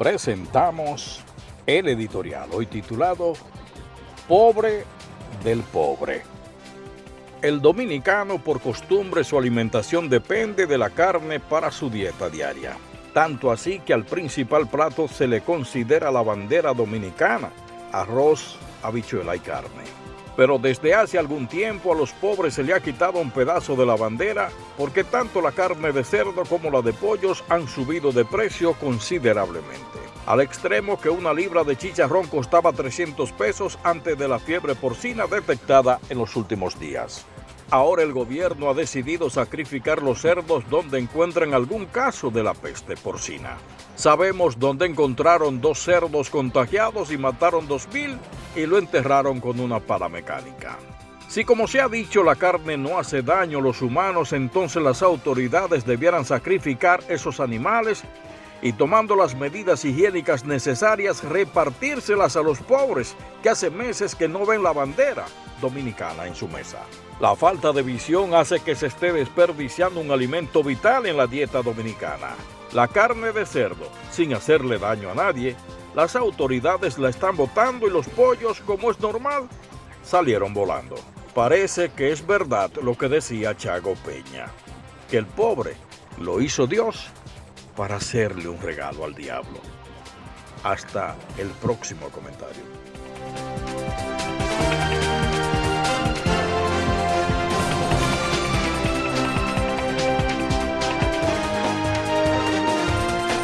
presentamos el editorial, hoy titulado Pobre del Pobre. El dominicano por costumbre su alimentación depende de la carne para su dieta diaria. Tanto así que al principal plato se le considera la bandera dominicana, arroz, habichuela y carne. Pero desde hace algún tiempo a los pobres se le ha quitado un pedazo de la bandera porque tanto la carne de cerdo como la de pollos han subido de precio considerablemente. Al extremo que una libra de chicharrón costaba 300 pesos antes de la fiebre porcina detectada en los últimos días. Ahora el gobierno ha decidido sacrificar los cerdos donde encuentren algún caso de la peste porcina. Sabemos dónde encontraron dos cerdos contagiados y mataron dos mil y lo enterraron con una pala mecánica. Si como se ha dicho la carne no hace daño a los humanos, entonces las autoridades debieran sacrificar esos animales y tomando las medidas higiénicas necesarias repartírselas a los pobres que hace meses que no ven la bandera dominicana en su mesa. La falta de visión hace que se esté desperdiciando un alimento vital en la dieta dominicana. La carne de cerdo, sin hacerle daño a nadie, las autoridades la están botando y los pollos, como es normal, salieron volando. Parece que es verdad lo que decía Chago Peña, que el pobre lo hizo Dios para hacerle un regalo al diablo. Hasta el próximo comentario.